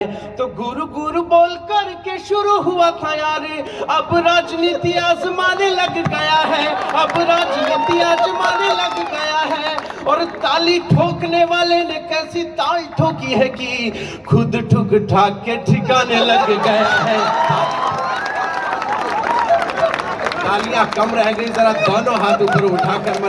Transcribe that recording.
तो गुरु गुरु बोल करके शुरू हुआ था यार। अब राजनीति आजमाने लग गया है। अब राजनीति आजमाने लग गया है। और ताली ठोकने वाले ने कैसी ताल ठोकी है कि खुद ठुक ठाक के ठिकाने लग गया है। तालियाँ कम रह गई, जरा दोनों हाथ ऊपर उठाकर